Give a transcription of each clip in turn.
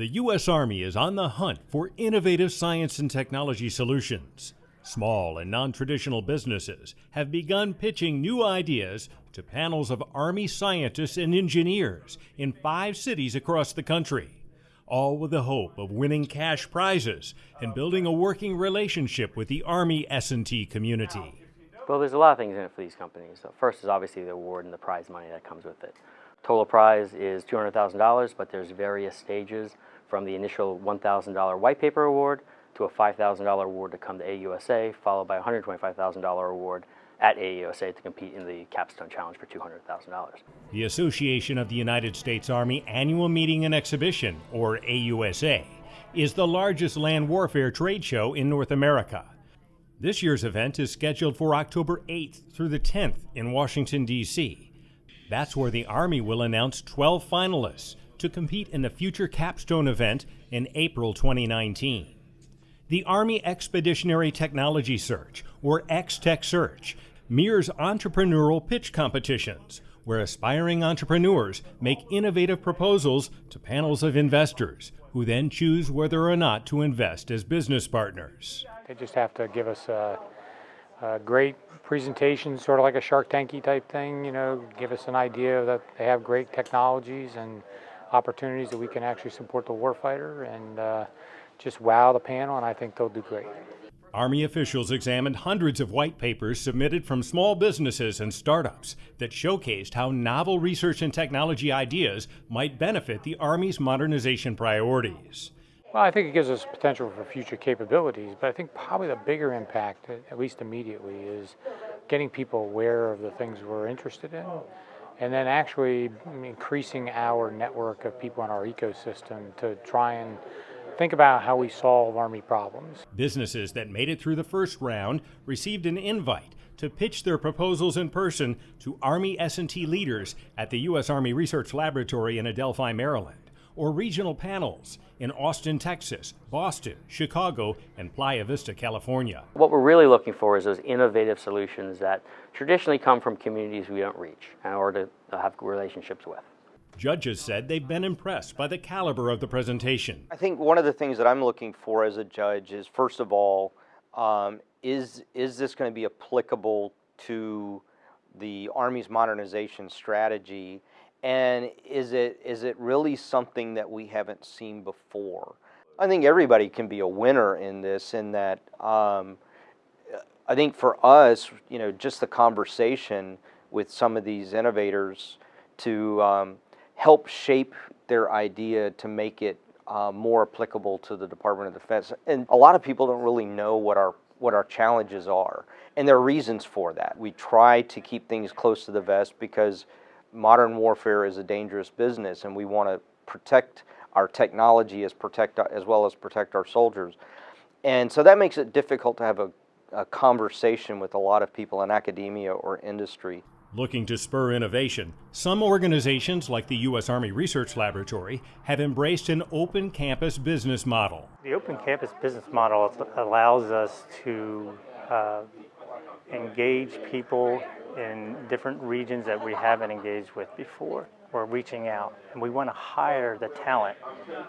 The U.S. Army is on the hunt for innovative science and technology solutions. Small and non traditional businesses have begun pitching new ideas to panels of Army scientists and engineers in five cities across the country, all with the hope of winning cash prizes and building a working relationship with the Army S&T community. Well, there's a lot of things in it for these companies. First is obviously the award and the prize money that comes with it. Total prize is $200,000, but there's various stages from the initial $1,000 white paper award to a $5,000 award to come to AUSA, followed by a $125,000 award at AUSA to compete in the Capstone Challenge for $200,000. The Association of the United States Army Annual Meeting and Exhibition, or AUSA, is the largest land warfare trade show in North America. This year's event is scheduled for October 8th through the 10th in Washington, D.C. That's where the Army will announce 12 finalists to compete in the future capstone event in April 2019. The Army Expeditionary Technology Search, or X-Tech Search, mirrors entrepreneurial pitch competitions where aspiring entrepreneurs make innovative proposals to panels of investors who then choose whether or not to invest as business partners. They just have to give us a a great presentation, sort of like a Shark Tanky type thing, you know, give us an idea that they have great technologies and opportunities that we can actually support the warfighter and uh, just wow the panel, and I think they'll do great. Army officials examined hundreds of white papers submitted from small businesses and startups that showcased how novel research and technology ideas might benefit the Army's modernization priorities. Well, I think it gives us potential for future capabilities, but I think probably the bigger impact, at least immediately, is getting people aware of the things we're interested in and then actually increasing our network of people in our ecosystem to try and think about how we solve Army problems. Businesses that made it through the first round received an invite to pitch their proposals in person to Army S&T leaders at the U.S. Army Research Laboratory in Adelphi, Maryland or regional panels in Austin, Texas, Boston, Chicago, and Playa Vista, California. What we're really looking for is those innovative solutions that traditionally come from communities we don't reach or to have relationships with. Judges said they've been impressed by the caliber of the presentation. I think one of the things that I'm looking for as a judge is, first of all, um, is, is this going to be applicable to the Army's modernization strategy and is it is it really something that we haven't seen before? I think everybody can be a winner in this. In that, um, I think for us, you know, just the conversation with some of these innovators to um, help shape their idea to make it uh, more applicable to the Department of Defense. And a lot of people don't really know what our what our challenges are, and there are reasons for that. We try to keep things close to the vest because modern warfare is a dangerous business and we want to protect our technology as protect as well as protect our soldiers. And so that makes it difficult to have a, a conversation with a lot of people in academia or industry. Looking to spur innovation, some organizations like the U.S. Army Research Laboratory have embraced an open campus business model. The open campus business model allows us to uh, engage people in different regions that we haven't engaged with before. We're reaching out and we want to hire the talent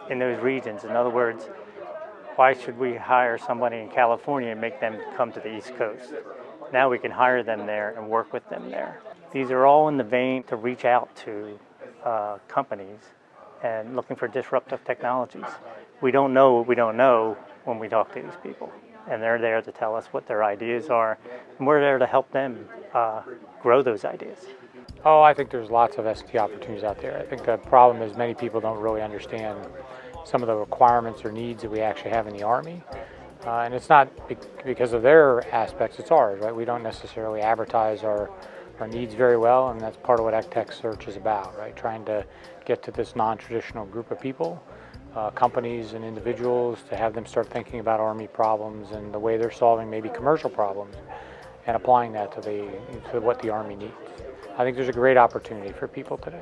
in those regions. In other words, why should we hire somebody in California and make them come to the East Coast? Now we can hire them there and work with them there. These are all in the vein to reach out to uh, companies and looking for disruptive technologies. We don't know what we don't know when we talk to these people and they're there to tell us what their ideas are, and we're there to help them uh, grow those ideas. Oh, I think there's lots of S&T opportunities out there. I think the problem is many people don't really understand some of the requirements or needs that we actually have in the Army. Uh, and it's not because of their aspects, it's ours, right? We don't necessarily advertise our, our needs very well, and that's part of what X-Tech Search is about, right? Trying to get to this non-traditional group of people uh, companies and individuals to have them start thinking about Army problems and the way they're solving maybe commercial problems and applying that to, the, to what the Army needs. I think there's a great opportunity for people today.